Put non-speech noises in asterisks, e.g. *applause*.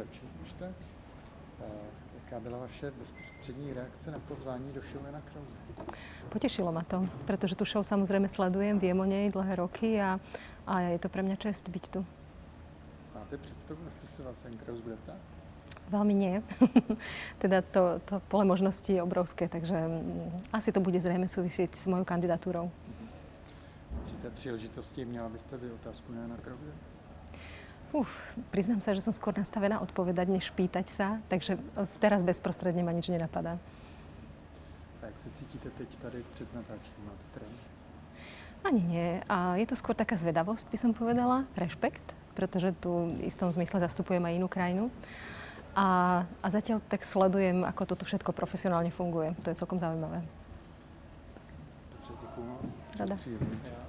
Eh, Jaká byla vaše bezprostřední reakce na pozvání do show Jana Krause? Potešilo ma to, pretože tú show samozrejme sledujem, viem o nej dlhé roky a, a je to pre mňa čest byť tu. Máte představu, na co se vás Jan Kraus bude ptát? Veľmi nie. *laughs* teda to, to pole možností je obrovské, takže mm, asi to bude zrejme súvisieť s mojou kandidatúrou. Při té příležitosti měla byste vy otázku na Jana Krause? Uf, priznám sa, že som skôr nastavená odpovedať, než pýtať sa, takže e, teraz bezprostredne ma nič nenapadá. A jak se cítíte teď tady před natáčením? Máte trém? Ani nie. A je to skôr taká zvedavosť, by som povedala, rešpekt, pretože tu v istom zmysle zastupujem aj inú krajinu. A, a zatiaľ tak sledujem, ako toto všetko profesionálne funguje. To je celkom zaujímavé. Dobře, děkuju moc. Rada. Příjemný.